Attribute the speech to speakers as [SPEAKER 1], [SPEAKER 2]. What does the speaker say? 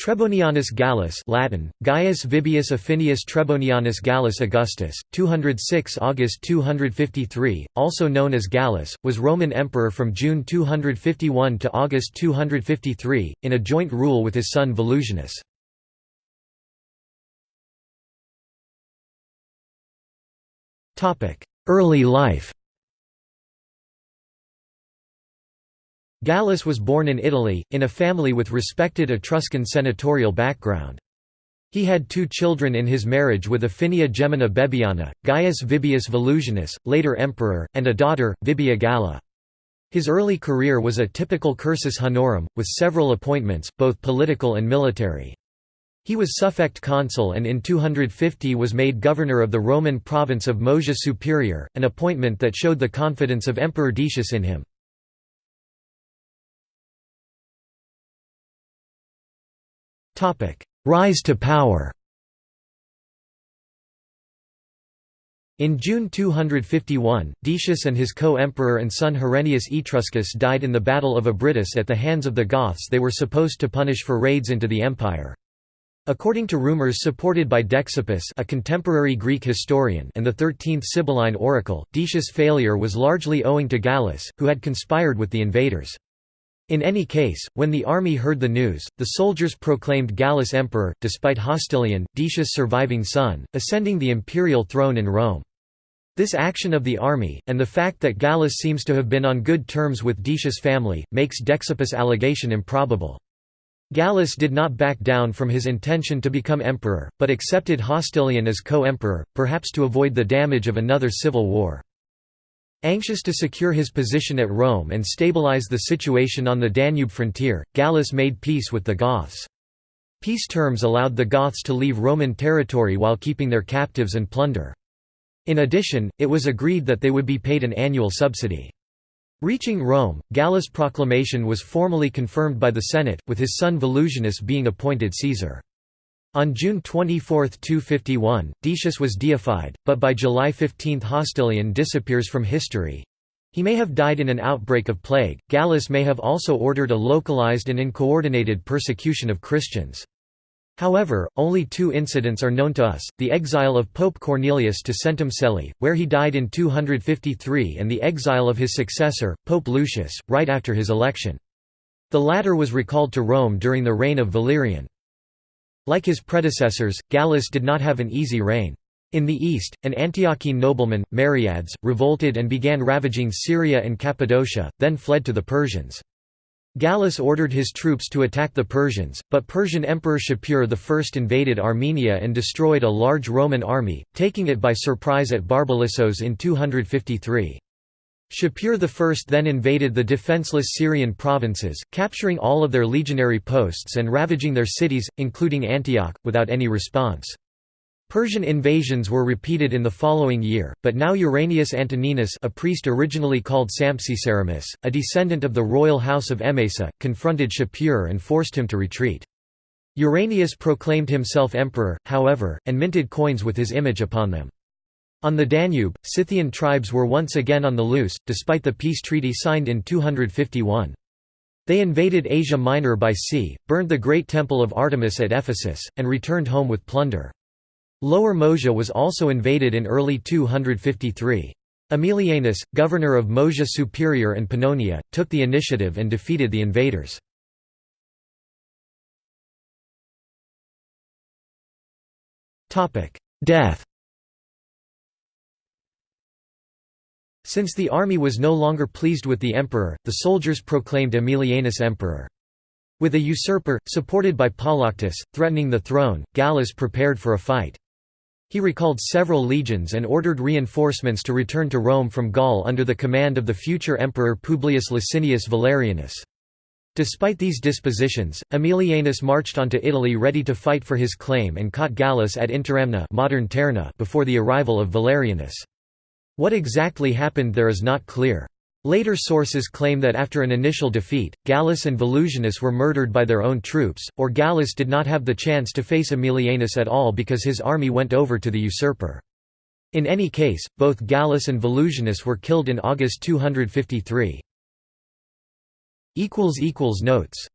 [SPEAKER 1] Trebonianus Gallus Latin, Gaius Vibius Afinius Trebonianus Gallus Augustus, 206 August 253, also known as Gallus, was Roman emperor from June 251 to August 253, in a joint rule with his son Volusianus. Early life Gallus was born in Italy, in a family with respected Etruscan senatorial background. He had two children in his marriage with Afinia Gemina Baebiana, Gaius Vibius Volusianus, later emperor, and a daughter, Vibia Galla. His early career was a typical cursus honorum, with several appointments, both political and military. He was suffect consul and in 250 was made governor of the Roman province of Moesia Superior, an appointment that showed the confidence of Emperor Decius in him. Rise to power In June 251, Decius and his co-emperor and son Herennius Etruscus died in the Battle of Abritus at the hands of the Goths they were supposed to punish for raids into the empire. According to rumors supported by Dexippus a contemporary Greek historian and the 13th Sibylline oracle, Decius' failure was largely owing to Gallus, who had conspired with the invaders. In any case, when the army heard the news, the soldiers proclaimed Gallus emperor, despite Hostilian, Decius' surviving son, ascending the imperial throne in Rome. This action of the army, and the fact that Gallus seems to have been on good terms with Decius' family, makes Dexippus' allegation improbable. Gallus did not back down from his intention to become emperor, but accepted Hostilian as co-emperor, perhaps to avoid the damage of another civil war. Anxious to secure his position at Rome and stabilize the situation on the Danube frontier, Gallus made peace with the Goths. Peace terms allowed the Goths to leave Roman territory while keeping their captives and plunder. In addition, it was agreed that they would be paid an annual subsidy. Reaching Rome, Gallus' proclamation was formally confirmed by the Senate, with his son Volusianus being appointed Caesar. On June 24, 251, Decius was deified, but by July 15 Hostilian disappears from history. He may have died in an outbreak of plague. Gallus may have also ordered a localized and uncoordinated persecution of Christians. However, only two incidents are known to us, the exile of Pope Cornelius to Centum Celli, where he died in 253 and the exile of his successor, Pope Lucius, right after his election. The latter was recalled to Rome during the reign of Valerian. Like his predecessors, Gallus did not have an easy reign. In the east, an Antiochene nobleman, Mariades, revolted and began ravaging Syria and Cappadocia, then fled to the Persians. Gallus ordered his troops to attack the Persians, but Persian Emperor Shapur I invaded Armenia and destroyed a large Roman army, taking it by surprise at Barbalissos in 253. Shapur I then invaded the defenseless Syrian provinces, capturing all of their legionary posts and ravaging their cities, including Antioch, without any response. Persian invasions were repeated in the following year, but now Uranius Antoninus a priest originally called Sampsiceramus, a descendant of the royal house of Emesa, confronted Shapur and forced him to retreat. Uranius proclaimed himself emperor, however, and minted coins with his image upon them. On the Danube, Scythian tribes were once again on the loose, despite the peace treaty signed in 251. They invaded Asia Minor by sea, burned the great temple of Artemis at Ephesus, and returned home with plunder. Lower Moesia was also invaded in early 253. Aemilianus, governor of Moesia Superior and Pannonia, took the initiative and defeated the invaders. Death Since the army was no longer pleased with the emperor, the soldiers proclaimed Aemilianus emperor. With a usurper, supported by Polyctus, threatening the throne, Gallus prepared for a fight. He recalled several legions and ordered reinforcements to return to Rome from Gaul under the command of the future emperor Publius Licinius Valerianus. Despite these dispositions, Aemilianus marched onto Italy ready to fight for his claim and caught Gallus at Interamna modern before the arrival of Valerianus. What exactly happened there is not clear. Later sources claim that after an initial defeat, Gallus and Volusianus were murdered by their own troops, or Gallus did not have the chance to face Aemilianus at all because his army went over to the usurper. In any case, both Gallus and Volusianus were killed in August 253. Notes